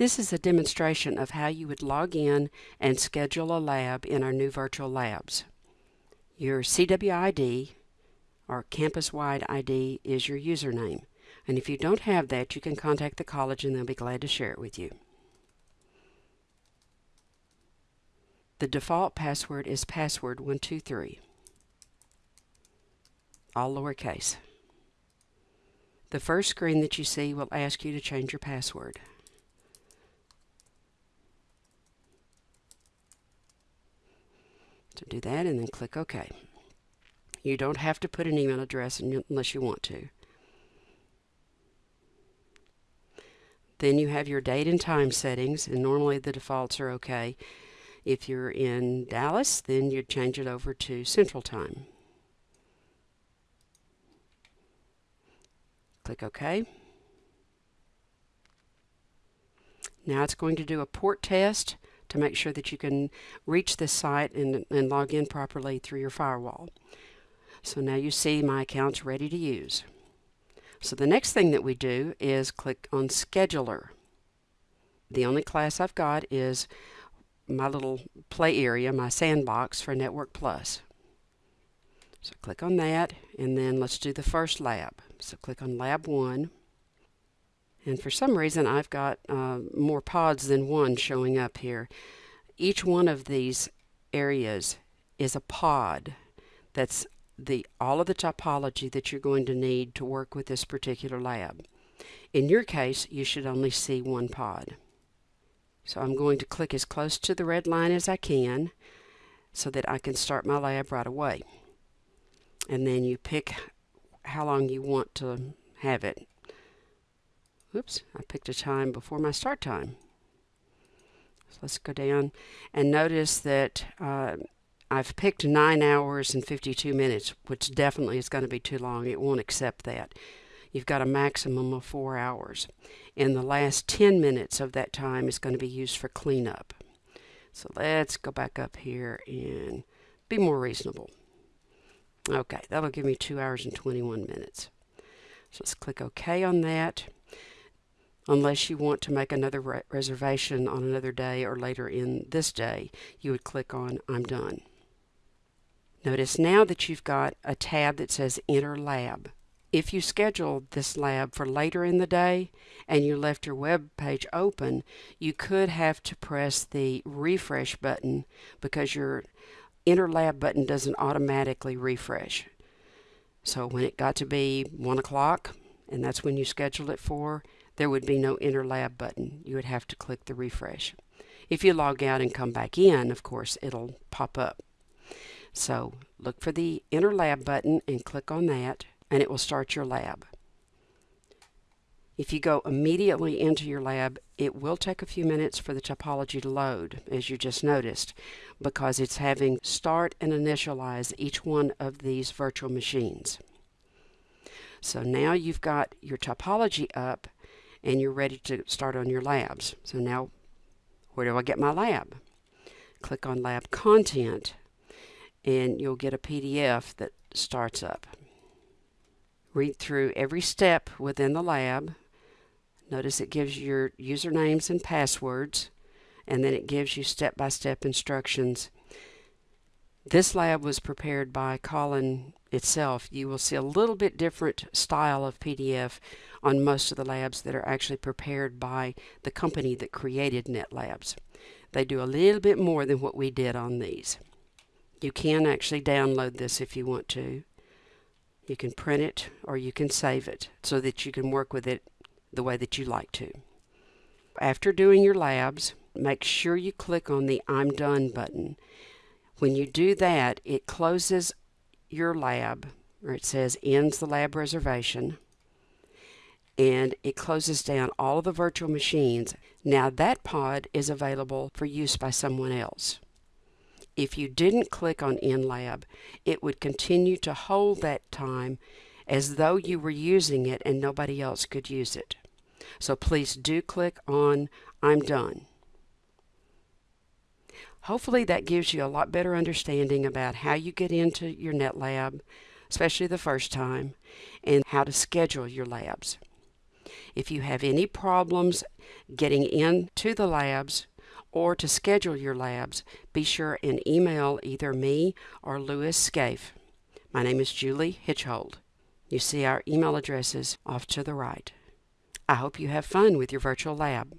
This is a demonstration of how you would log in and schedule a lab in our new virtual labs. Your CWID or campus-wide ID is your username. And if you don't have that, you can contact the college and they'll be glad to share it with you. The default password is password123, all lowercase. The first screen that you see will ask you to change your password. Do that and then click OK. You don't have to put an email address unless you want to. Then you have your date and time settings, and normally the defaults are okay. If you're in Dallas, then you'd change it over to Central Time. Click OK. Now it's going to do a port test to make sure that you can reach this site and, and log in properly through your firewall. So now you see my account's ready to use. So the next thing that we do is click on Scheduler. The only class I've got is my little play area, my sandbox for Network Plus. So click on that and then let's do the first lab. So click on Lab 1. And for some reason I've got uh, more pods than one showing up here. Each one of these areas is a pod that's the all of the topology that you're going to need to work with this particular lab. In your case, you should only see one pod. So I'm going to click as close to the red line as I can so that I can start my lab right away. And then you pick how long you want to have it. Oops, I picked a time before my start time. So let's go down and notice that uh, I've picked 9 hours and 52 minutes, which definitely is going to be too long. It won't accept that. You've got a maximum of 4 hours. And the last 10 minutes of that time is going to be used for cleanup. So let's go back up here and be more reasonable. Okay, that'll give me 2 hours and 21 minutes. So let's click OK on that. Unless you want to make another re reservation on another day or later in this day, you would click on I'm done. Notice now that you've got a tab that says Enter Lab. If you scheduled this lab for later in the day and you left your web page open, you could have to press the refresh button because your Enter Lab button doesn't automatically refresh. So when it got to be 1 o'clock, and that's when you scheduled it for, there would be no Enter Lab button. You would have to click the refresh. If you log out and come back in, of course, it'll pop up. So look for the Enter Lab button and click on that and it will start your lab. If you go immediately into your lab, it will take a few minutes for the topology to load, as you just noticed, because it's having start and initialize each one of these virtual machines. So now you've got your topology up and you're ready to start on your labs. So now, where do I get my lab? Click on Lab Content and you'll get a PDF that starts up. Read through every step within the lab. Notice it gives you your usernames and passwords, and then it gives you step-by-step -step instructions. This lab was prepared by Collin itself. You will see a little bit different style of PDF on most of the labs that are actually prepared by the company that created NetLabs. They do a little bit more than what we did on these. You can actually download this if you want to. You can print it or you can save it so that you can work with it the way that you like to. After doing your labs, make sure you click on the I'm done button. When you do that, it closes your lab, or it says ends the lab reservation, and it closes down all of the virtual machines. Now that pod is available for use by someone else if you didn't click on End Lab, it would continue to hold that time as though you were using it and nobody else could use it. So please do click on I'm done. Hopefully that gives you a lot better understanding about how you get into your NetLab, especially the first time, and how to schedule your labs. If you have any problems getting into the labs or to schedule your labs, be sure and email either me or Lewis Scaife. My name is Julie Hitchhold. You see our email addresses off to the right. I hope you have fun with your virtual lab.